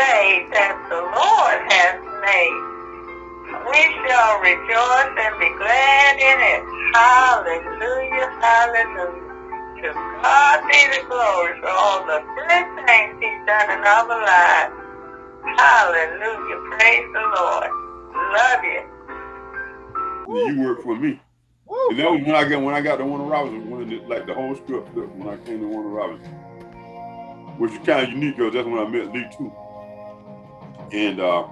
day that the Lord has made. We shall rejoice and be glad in it. Hallelujah, hallelujah. To God be the glory for all the good things he's done in our lives. Hallelujah, praise the Lord. Love you. You work for me. And that was when I got when I got to Warner Robinson, when it, like the whole script when I came to Warner Robinson, which is kind of unique because that's when I met Lee too. And uh,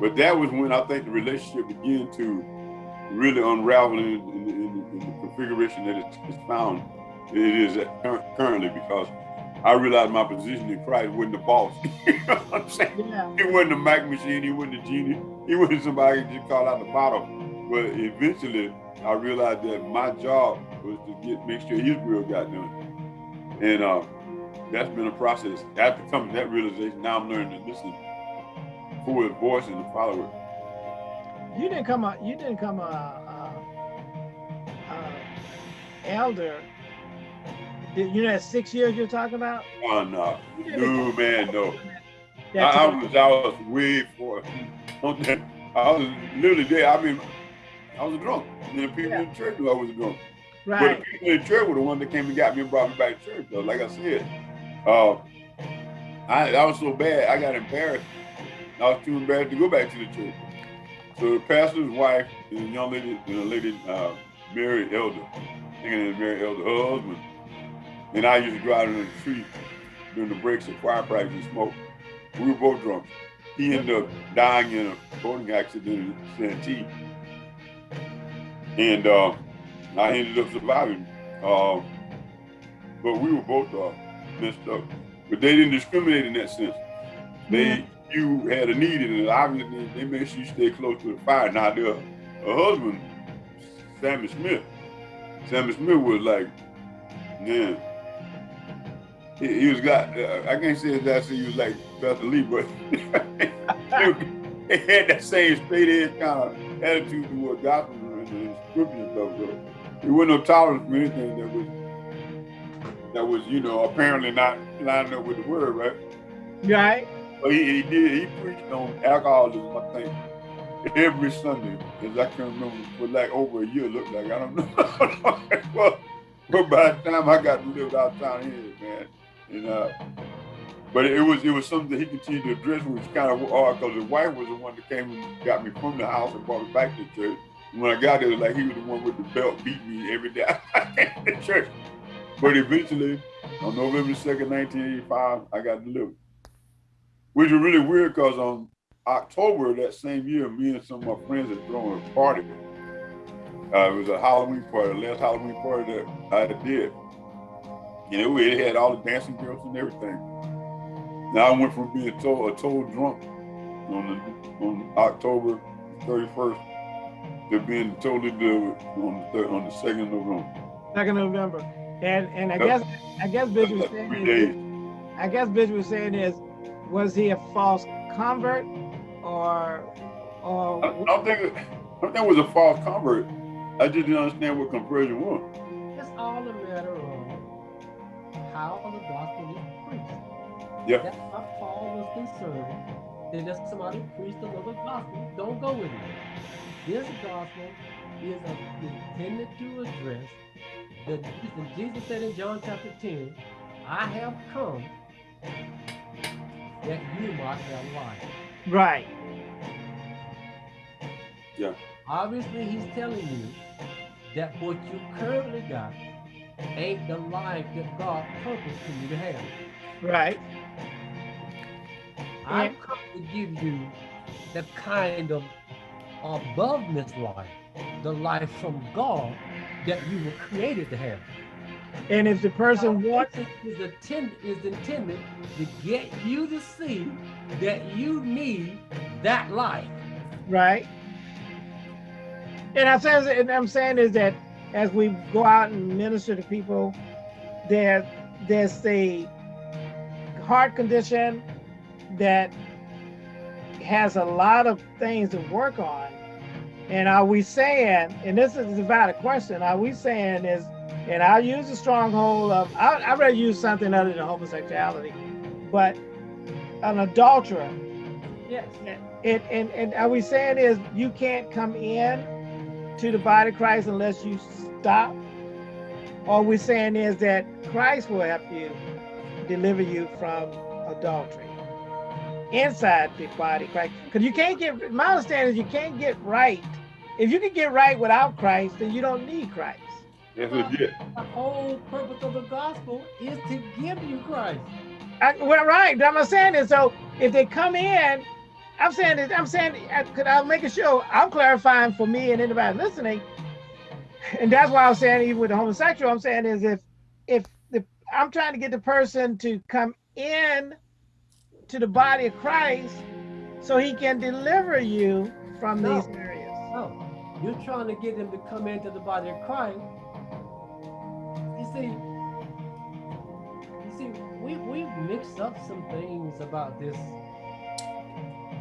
but that was when I think the relationship began to really unravel in, in, in, in the configuration that it's, found it is currently because I realized my position in Christ wasn't the boss. you know what I'm saying? Yeah. He wasn't a Mac machine, he wasn't a genie, he wasn't somebody just call out the bottom. But eventually I realized that my job was to get make sure his will got done. And uh, that's been a process. After coming to that realization, now I'm learning to listen for his voice and to follow. You didn't come a you didn't come a, a, a elder you know that six years you're talking about? Oh no, no man, no. I, I, was I was way for. I was literally there. I mean, I was drunk. And the people yeah. in church knew I was drunk. Right. But the people in the church were the one that came and got me and brought me back to church. Though, like I said, uh, I, I was so bad, I got embarrassed. I was too embarrassed to go back to the church. So the pastor's wife and a young lady, and a lady, uh, Mary Elder, thinking it Mary Elder, husband, and I used to out in the street during the breaks of choir practice and smoke. We were both drunk. He ended up dying in a boating accident in Santee. And uh, I ended up surviving. Uh, but we were both uh, messed up. But they didn't discriminate in that sense. They, you had a need in it. Obviously, they made sure you stay close to the fire. Now, their husband, Sammy Smith, Sammy Smith was like, man, he, he was got. Uh, I can't say that he was like Pastor Lee, but he had that same straight edge kind of attitude toward gospel and the scripture stuff. So he wasn't no tolerance for anything that was that was you know apparently not lining up with the word, right? Right. But he, he did. He preached on alcoholism. I think every Sunday, as I can remember, for like over a year. Looked like I don't know. well, but by the time I got to live out town here, man, and uh, but it was it was something that he continued to address, which kind of odd because his wife was the one that came and got me from the house and brought me back to church. When I got there, like he was the one with the belt beating me every day at church. But eventually, on November 2nd, 1985, I got delivered. Which was really weird because on October that same year, me and some of my friends had thrown a party. Uh, it was a Halloween party, the last Halloween party that I did. You know, it had all the dancing girls and everything. Now I went from being a total, a total drunk on the, on October 31st to being totally delivered on the on the second of November. Second November, and and I guess I guess Bishop was saying is, I guess Bishop was saying is, was he a false convert or or? I, I don't think I don't think it was a false convert. I just didn't understand what conversion was. It's all a matter of how the gospel is preached. Yeah. That's why Paul was concerned that if somebody preached another gospel, don't go with it. This gospel is intended to address the Jesus said in John chapter 10, I have come that you might have life. Right. Yeah. Obviously, he's telling you that what you currently got ain't the life that God purposed for you to have. Right. I've come to give you the kind of aboveness life, the life from God that you were created to have. And if the person wants is intended is intended to get you to see that you need that life. Right. And I'm saying, and I'm saying is that as we go out and minister to people, there, there's a heart condition that has a lot of things to work on. And are we saying, and this is about a question, are we saying is, and I'll use the stronghold of, I, I'd rather use something other than homosexuality, but an adulterer, Yes. it, and, and are we saying is you can't come in to the body of Christ unless you stop? Or we saying is that Christ will help you deliver you from adultery inside the body of Christ? Because you can't get, my understanding is you can't get right. If you can get right without Christ, then you don't need Christ. That's legit. The whole purpose of the gospel is to give you Christ. I, well, right. What I'm saying is, so if they come in, I'm saying that I'm saying, could I make a show? I'm clarifying for me and anybody listening, and that's why I'm saying even with the homosexual, I'm saying is if if the I'm trying to get the person to come in to the body of Christ, so he can deliver you from No. these areas. No, you're trying to get them to come into the body of Christ. See, you see, we we mixed up some things about this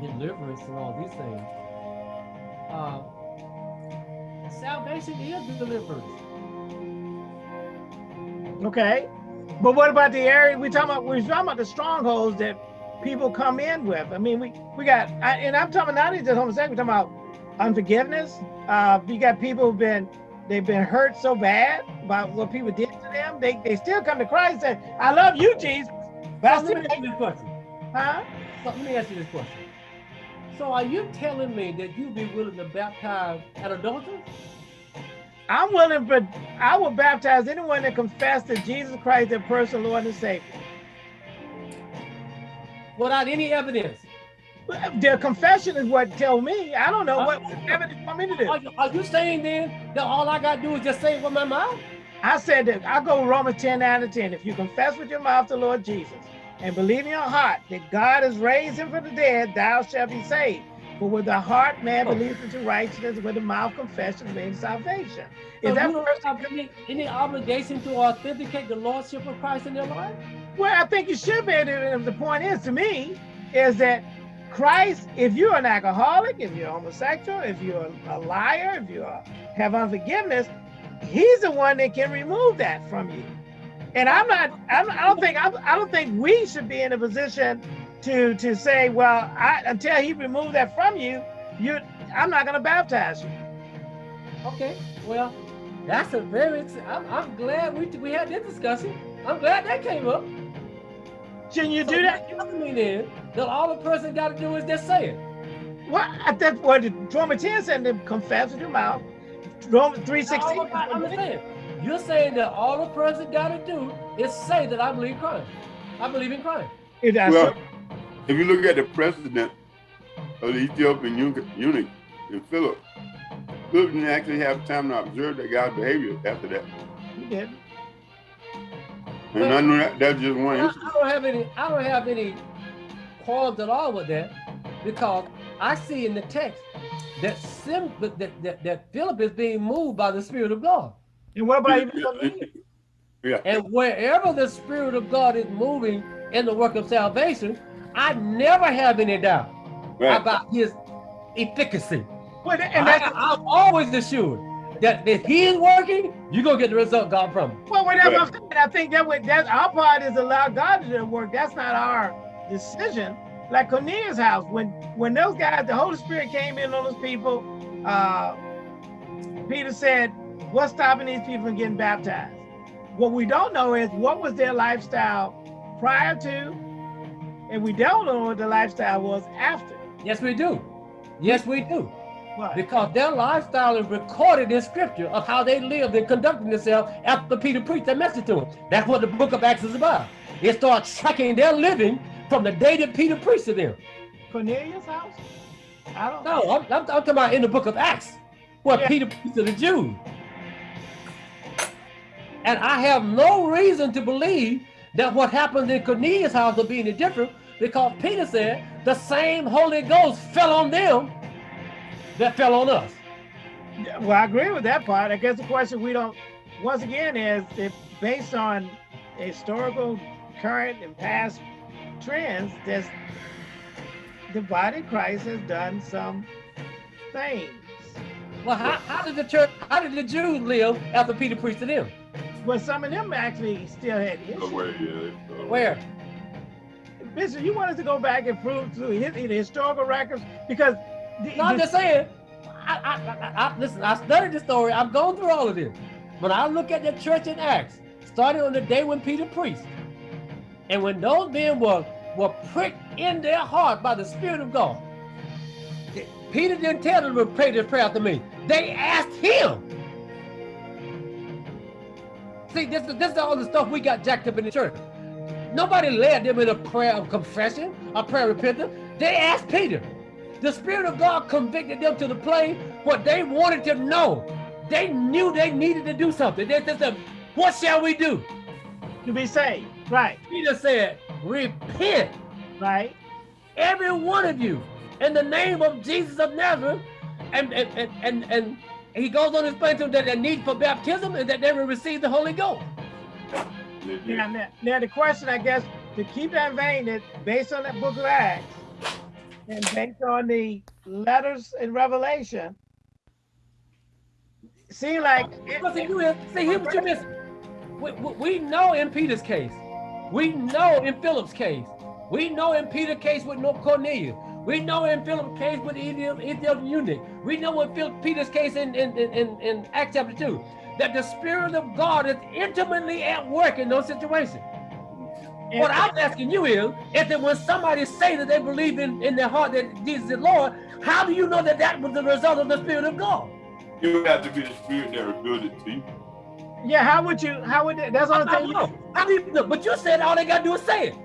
deliverance and all these things. Uh, salvation is the deliverance. Okay, but what about the area we talking about? We're talking about the strongholds that people come in with. I mean, we we got, I, and I'm talking not even just homosexual. We're talking about unforgiveness. Uh, you got people who've been they've been hurt so bad by what people did to them. They they still come to Christ and say, "I love you, Jesus," but So still, let me ask you this question. huh? So let me ask you this question. So are you telling me that you'd be willing to baptize an adulterer? I'm willing, but I will baptize anyone that confesses that Jesus Christ, their personal Lord and Savior. Without any evidence? Their confession is what tell me. I don't know what, what evidence want me to do. Are you, are you saying then that all I got to do is just say it with my mouth? I said that I go Romans 10 out of 10. If you confess with your mouth the Lord Jesus and believe in your heart that God has raised him from the dead, thou shalt be saved. For with the heart man Oh. believes into righteousness, with the mouth confession means salvation. So Is that you don't person, any, any obligation to authenticate the lordship of Christ in their life? well, I think you should be. The point is to me is that Christ, if you're an alcoholic, if you're homosexual, if you're a liar, if you have unforgiveness, he's the one that can remove that from you. And I'm not, I'm, I don't think, I'm, I don't think we should be in a position to to say, well, I, until he removed that from you, you, I'm not going to baptize you. Okay, well, that's a very, I'm, I'm glad we, we had this discussion. I'm glad that came up. Shouldn't you So do that? what telling me then that all the person got to do is just say it. What? I think what the Romans 10 said to confess with your mouth. Romans 316. I understand. You're saying that all the person got to do is say that I believe Christ. I believe in Christ. It does. Well, if you look at the president of the Ethiopian eunuch, eunuch in Philip, Philip didn't actually have time to observe that guy's behavior after that. He did. And I know that that's just one. I, I don't have any. I don't have any qualms at all with that because I see in the text that Sim, that, that, that, that Philip is being moved by the Spirit of God, And what about even believe? Yeah. and wherever the Spirit of God is moving in the work of salvation, I never have any doubt Right. about His efficacy. Well, and I, that's I'm always assured that if He is working, you're gonna get the result God from. well, what I'm saying. I think that what that our part is allow God to do the work. That's not our decision. Like Cornelius' house, when when those guys, the Holy Spirit came in on those people, uh, Peter said, "What's stopping these people from getting baptized?" What we don't know is what was their lifestyle prior to, and we don't know what the lifestyle was after. Yes, we do. Yes, we do. What? Because their lifestyle is recorded in scripture of how they lived and conducted themselves after Peter preached that message to them. That's what the book of Acts is about. It starts tracking their living from the day that Peter preached to them. Cornelius' house? I don't No, I'm, I'm, I'm talking about in the book of Acts, where Yeah. Peter preached to the Jews. And I have no reason to believe that what happened in Cornelius' house will be any different because Peter said the same Holy Ghost fell on them that fell on us. Well, I agree with that part. I guess the question we don't, once again, is if based on historical, current, and past trends, there's the body of Christ has done some things. Well, how, how did the church, how did the Jews live after Peter preached to them? Well, some of them actually still had Oh, issues. wait, yeah, Where? Bishop, you want us to go back and prove to his, the historical records because the, No, I'm the- just saying. I, I, I, I, listen, I studied the story. I've gone through all of this. When I look at the church in Acts, starting on the day when Peter preached, and when those men were were pricked in their heart by the Spirit of God, Peter didn't tell them to pray this prayer after me. They asked him. See, this, is- this is all the stuff we got jacked up in the church. Nobody led them in a prayer of confession, a prayer of repentance. They asked Peter. The Spirit of God convicted them to the place what they wanted to know. They knew they needed to do something. They said, what shall we do? to be saved. Right, Peter said, repent, right. every one of you, in the name of Jesus of Nazareth. And, and, and, and, and he goes on to explain to them that the need for baptism is that they will receive the Holy Ghost. Now, now, now the question, I guess, to keep that vein, that based on that book of Acts and based on the letters in Revelation, seem like see, you, see, here's what you miss. We, we know in Peter's case. We know in Philip's case. We know in Peter's case with no Cornelius. We know in Philip's case with the Ethiopian Ethiopian eunuch. We know in Phil, Peter's case in, in, in, in, in Acts chapter 2 that the Spirit of God is intimately at work in those situations. What I'm asking you is, is that when somebody say that they believe in, in their heart that Jesus is Lord, how do you know that that was the result of the Spirit of God? You would have to be the spirit that revealed it to you. Yeah, how would you? How would that, that's all I only don't thing? You, know. How do you? But you said all they got to do is say it.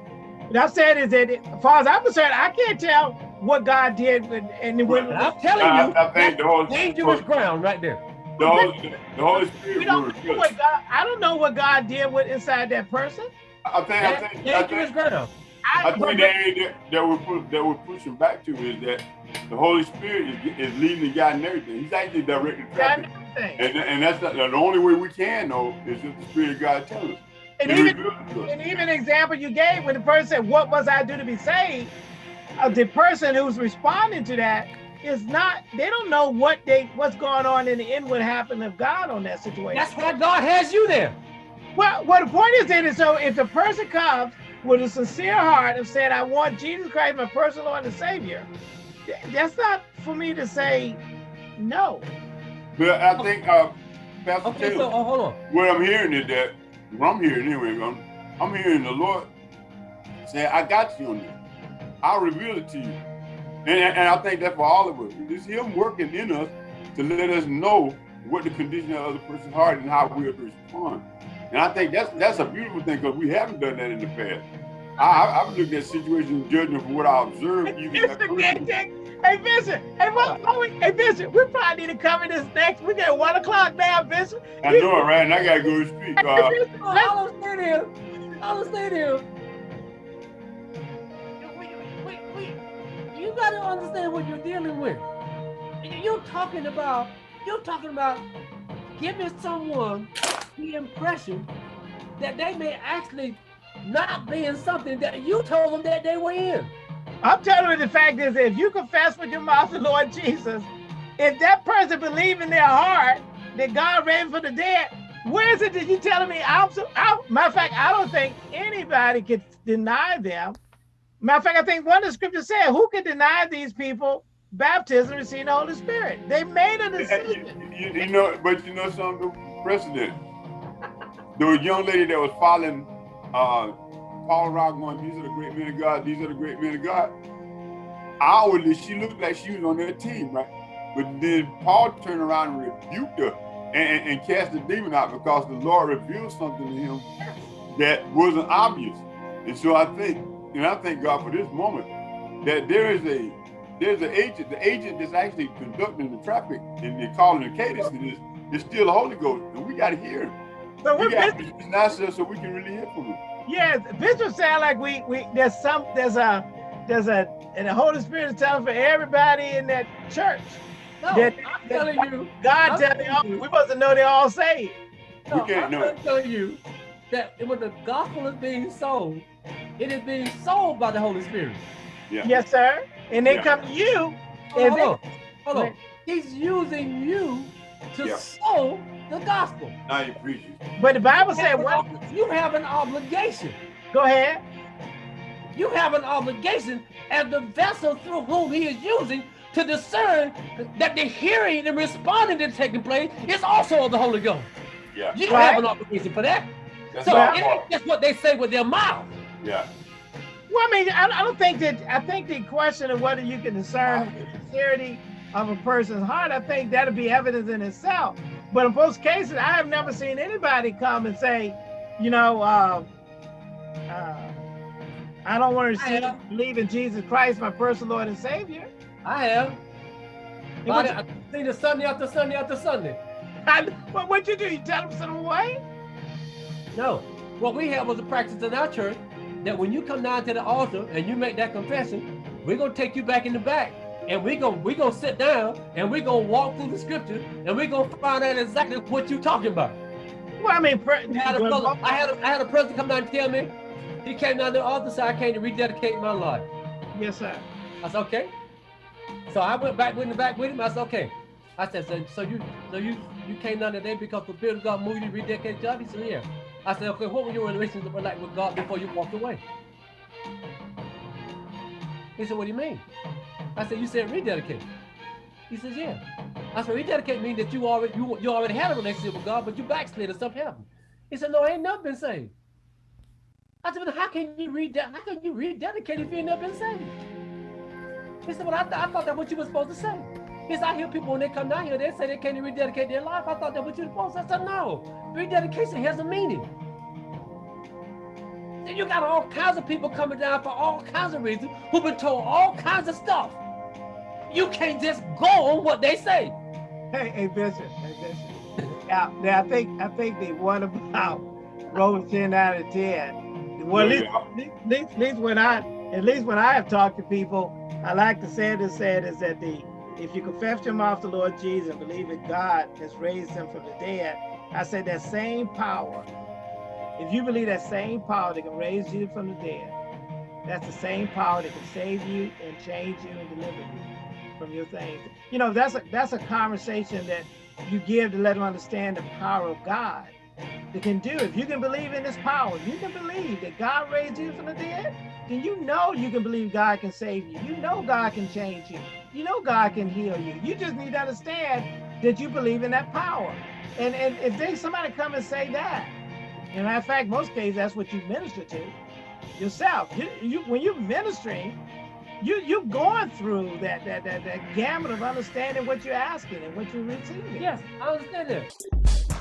what I'm saying is that, as far as I'm concerned, I can't tell what God did, with, and when And I'm telling I, you, I think that's the Holy, dangerous ground right there. the Holy, the Holy Spirit will don't know what God. I don't know what God did with inside that person. I think, I That's think, I dangerous think, ground. I, I think the area that, that we're that we're pushing back to is that the Holy Spirit is, is leading the guy and everything. He's actually directing God traffic, everything. and and that's not, the only way we can know is if the Spirit of God tells us. And He even reveals it to us. And even example you gave when the person said, What must I do to be saved? Uh, the person who's responding to that is not, they don't know what they what's going on in the inward happening of God on that situation. That's why God has you there. well, well, the point is that so if the person comes with a sincere heart of saying, I want Jesus Christ, my personal Lord and Savior, th- that's not for me to say no. But I think, uh, Pastor Okay, Taylor, so oh, hold on. what I'm hearing is that what I'm hearing anyway. I'm, I'm hearing the Lord say, "I got you on this. I'll reveal it to you." And, and I think that for all of us, it's Him working in us to let us know what the condition of the other person's heart and how we respond. And I think that's that's a beautiful thing because we haven't done that in the past. I, I've looked at situations, judging from what I observed, even that person. Gantic, Hey, Vincent. Hey, what, what we, hey, Vincent. We probably need to cover this next. We got one o'clock now, Vincent. I know it, right? And I gotta go to speak. Uh, Vincent, let's- I'll understand him. I'll understand him. We, we, we, you got to understand what you're dealing with. You're talking about, you're talking about giving someone the impression that they may actually not be in something that you told them that they were in. I'm telling you, the fact is, if you confess with your mouth the Lord Jesus, if that person believe in their heart that God raised from the dead, where is it that you telling me? I'm so, I, matter of fact, I don't think anybody could deny them. Matter of fact, I think one of the scriptures said, "Who can deny these people baptism and receive the Holy Spirit?" They made a you, decision. you- you know, but you know something, precedent. There was a young lady that was following uh, Paul Rock going, these are the great men of God, these are the great men of God. Outwardly, she looked like she was on their team, right? But then Paul turned around and rebuked her and, and, and cast the demon out because the Lord revealed something to him that wasn't obvious. And so I think, and I thank God for this moment, that there is a there's an agent, the agent that's actually conducting the traffic and they're calling the cadence to this is still the Holy Ghost. And we gotta hear him. So We we're got to position ourselves so we can really hear from him. Yes, Bishop sound like we we there's some there's a there's a and the Holy Spirit is telling for everybody in that church. No, That- I'm telling you, God I'm all, telling you. we supposed to know they're all saved. no, We can't I'm know. gonna you that when the gospel is being sold, it is being sold by the Holy Spirit. Yeah. Yes, sir. And they Yeah. come to you. Hold and on, they- hold on. Hold on. He's using you to Yeah. sow the gospel. Now you preach it. but the Bible You said, have, an "What? you have an obligation. Go ahead." You have an obligation as the vessel through whom he is using to discern that the hearing and responding that's taking place is also of the Holy Ghost. Yeah. You Right. have an obligation for that. That's So our it ain't just what they say with their mouth. Yeah. Well, I mean, I, I don't think that, I think the question of whether you can discern the sincerity of a person's heart, I think that'll be evidence in itself. But in most cases, I have never seen anybody come and say, you know, uh, uh, I don't want to receive, believe in Jesus Christ, my personal Lord and Savior. I have. And I- I've seen it Sunday after Sunday after Sunday. I, what, what you do? You tell them to send away? No. What we have was a practice in our church that when you come down to the altar and you make that confession, we're gonna take you back in the back and we're gonna we gonna sit down and we're gonna walk through the scripture and we're gonna find out exactly what you're talking about. Well, I mean, I had brother, I had a, I had a person come down and tell me, he came down to the altar said, I came to rededicate my life. yes, sir. I said, okay. So I went back with him back with him. I said, okay. I said, so, so you so you you came down today because the of God moved you to rededicate your life? He said, yeah. I said, okay, what were your relationship like with God before you walked away? He said, what do you mean? I said, you said rededicate. He says, yeah. I said, rededicate means that you already you, you already had a relationship with God, but you backslid or something happened. He said, no, I ain't never been saved. I said, how can you read that? How can you rededicate if you ain't never been saved? He said, well, I, th- I thought that's what you were supposed to say. He said, I hear people when they come down here, they say they can't rededicate their life. I thought that's what you were supposed to say. I said, no, rededication has a meaning. Then you got all kinds of people coming down for all kinds of reasons who've been told all kinds of stuff. You can't just go on what they say. Hey, hey, Bishop. Hey, Bishop. Now, now, I think I think the one about Romans ten out of ten. Well, at least, at least, at least when I at least when I have talked to people, I like to say this said is that the if you confess your mouth the Lord Jesus and believe that God has raised him from the dead, I said that same power. If you believe that same power that can raise you from the dead, that's the same power that can save you and change you and deliver you from your things. You know, that's a that's a conversation that you give to let them understand the power of God that can do. If you can believe in this power, you can believe that God raised you from the dead, then you know you can believe God can save you. You know God can change you. You know God can heal you. You just need to understand that you believe in that power. And and if they somebody come and say that, and of fact, most cases that's what you minister to yourself. You, you when you're ministering, you you're going through that that that that gamut of understanding what you're asking and what you're receiving. Yes, I understand that.